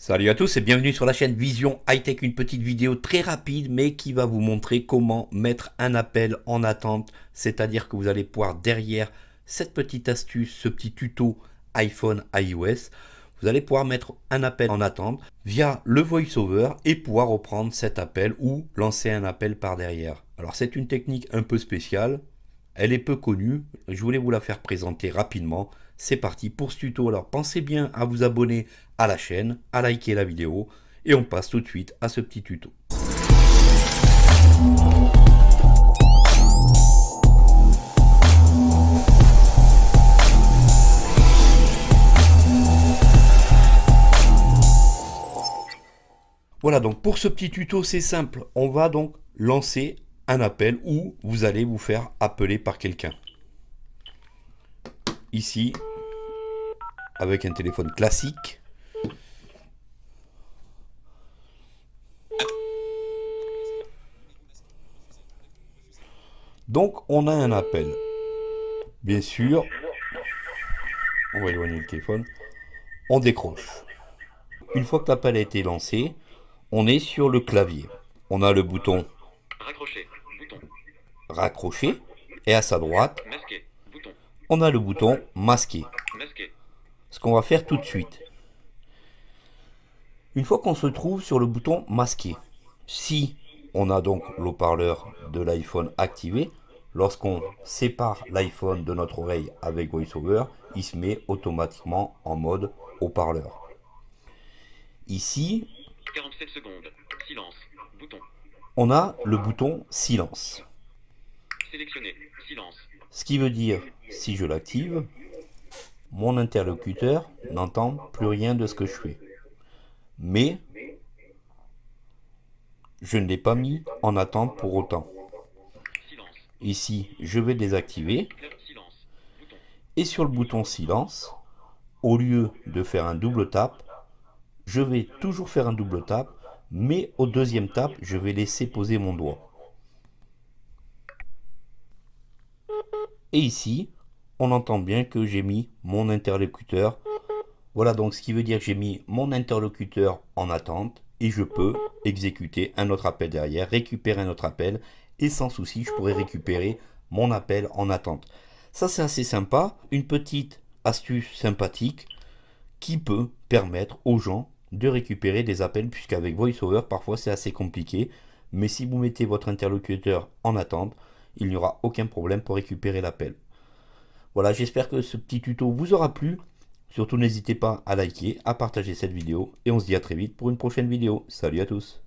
Salut à tous et bienvenue sur la chaîne Vision High Tech, une petite vidéo très rapide mais qui va vous montrer comment mettre un appel en attente, c'est-à-dire que vous allez pouvoir derrière cette petite astuce, ce petit tuto iPhone iOS, vous allez pouvoir mettre un appel en attente via le VoiceOver et pouvoir reprendre cet appel ou lancer un appel par derrière. Alors c'est une technique un peu spéciale, elle est peu connue, je voulais vous la faire présenter rapidement. C'est parti pour ce tuto. Alors pensez bien à vous abonner à la chaîne, à liker la vidéo et on passe tout de suite à ce petit tuto. Voilà donc pour ce petit tuto c'est simple, on va donc lancer un appel où vous allez vous faire appeler par quelqu'un. Ici, avec un téléphone classique. Donc, on a un appel. Bien sûr, on va éloigner le téléphone. On décroche. Une fois que l'appel a été lancé, on est sur le clavier. On a le bouton Raccrocher. Bouton. raccrocher et à sa droite, Masquer. Bouton. on a le bouton masquer. Masquer. Ce qu'on va faire tout de suite. Une fois qu'on se trouve sur le bouton masquer, si on a donc l'haut-parleur de l'iPhone activé, lorsqu'on sépare l'iPhone de notre oreille avec VoiceOver, il se met automatiquement en mode haut-parleur. Ici, 47 secondes. Silence. Bouton. On a le bouton silence. Sélectionner. Silence. Ce qui veut dire, si je l'active, mon interlocuteur n'entend plus rien de ce que je fais. Mais, je ne l'ai pas mis en attente pour autant. Ici, je vais désactiver. Et sur le bouton silence, au lieu de faire un double tap, je vais toujours faire un double tap, mais au deuxième tap, je vais laisser poser mon doigt. Et ici, on entend bien que j'ai mis mon interlocuteur. Voilà donc ce qui veut dire que j'ai mis mon interlocuteur en attente et je peux exécuter un autre appel derrière, récupérer un autre appel et sans souci, je pourrais récupérer mon appel en attente. Ça, c'est assez sympa. Une petite astuce sympathique qui peut permettre aux gens de récupérer des appels, puisqu'avec VoiceOver, parfois c'est assez compliqué. Mais si vous mettez votre interlocuteur en attente, il n'y aura aucun problème pour récupérer l'appel. Voilà, j'espère que ce petit tuto vous aura plu. Surtout, n'hésitez pas à liker, à partager cette vidéo. Et on se dit à très vite pour une prochaine vidéo. Salut à tous